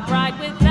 not right with me.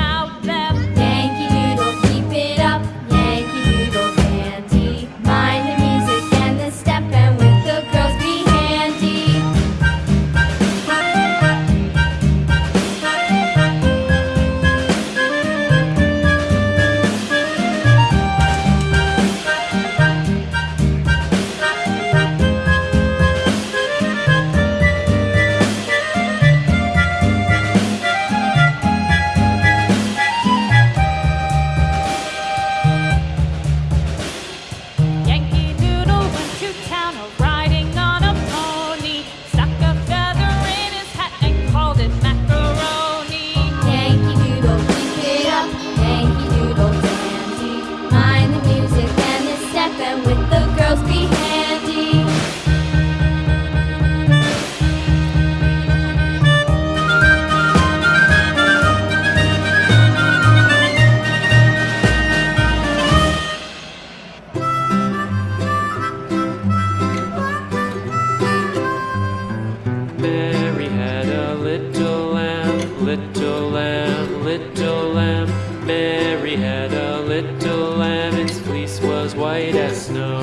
little lamb, little lamb. Mary had a little lamb, its fleece was white as snow.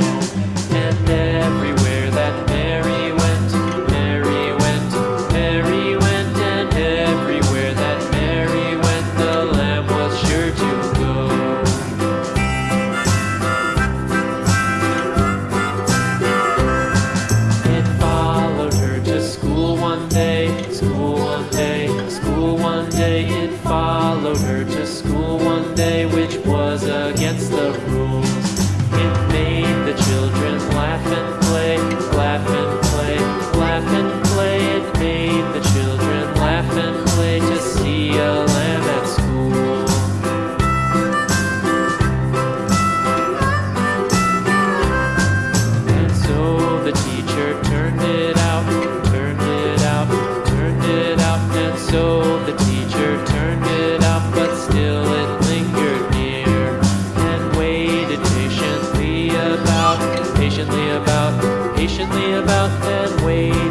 which was against the rules. about that way.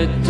it.